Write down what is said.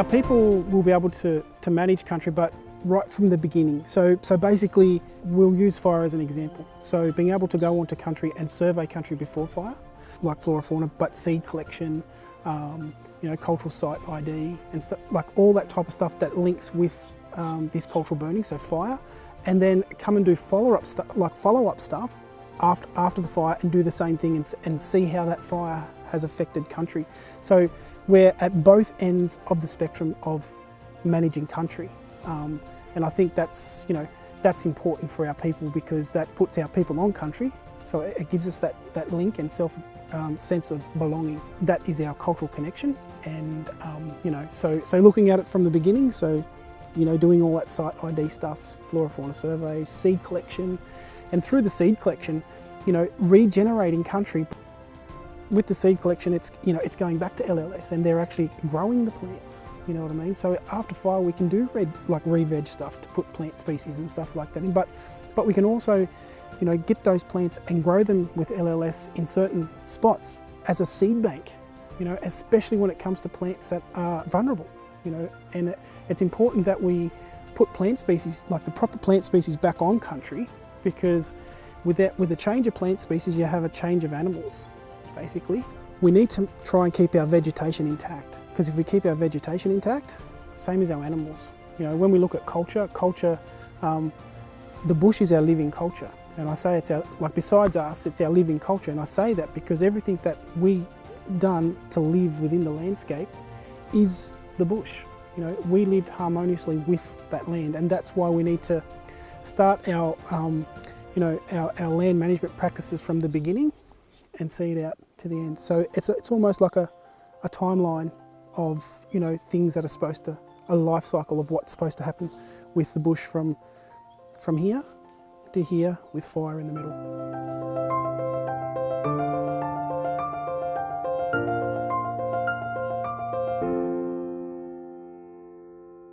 Our people will be able to, to manage country, but right from the beginning. So, so basically, we'll use fire as an example. So being able to go onto country and survey country before fire, like flora fauna, but seed collection, um, you know, cultural site ID, and stuff like all that type of stuff that links with um, this cultural burning, so fire, and then come and do follow-up stuff, like follow-up stuff after after the fire, and do the same thing and, and see how that fire has affected country. So we're at both ends of the spectrum of managing country. Um, and I think that's, you know, that's important for our people because that puts our people on country. So it, gives us that, that link and self um, sense of belonging. That is our cultural connection. And, um, you know, so, so looking at it from the beginning, so, you know, doing all that site ID stuff, flora fauna surveys, seed collection, and through the seed collection, you know, regenerating country with the seed collection, it's you know it's going back to LLS, and they're actually growing the plants. You know what I mean? So after fire, we can do red like re-veg stuff to put plant species and stuff like that in. But but we can also, you know, get those plants and grow them with LLS in certain spots as a seed bank. You know, especially when it comes to plants that are vulnerable. You know, and it, it's important that we put plant species like the proper plant species back on country because with that with a change of plant species, you have a change of animals basically. We need to try and keep our vegetation intact because if we keep our vegetation intact, same as our animals. You know, when we look at culture, culture, um, the bush is our living culture. And I say it's our, like besides us, it's our living culture. And I say that because everything that we done to live within the landscape is the bush. You know, we lived harmoniously with that land and that's why we need to start our, um, you know, our, our land management practices from the beginning and see it out to the end. So it's, it's almost like a, a timeline of, you know, things that are supposed to, a life cycle of what's supposed to happen with the bush from, from here to here with fire in the middle.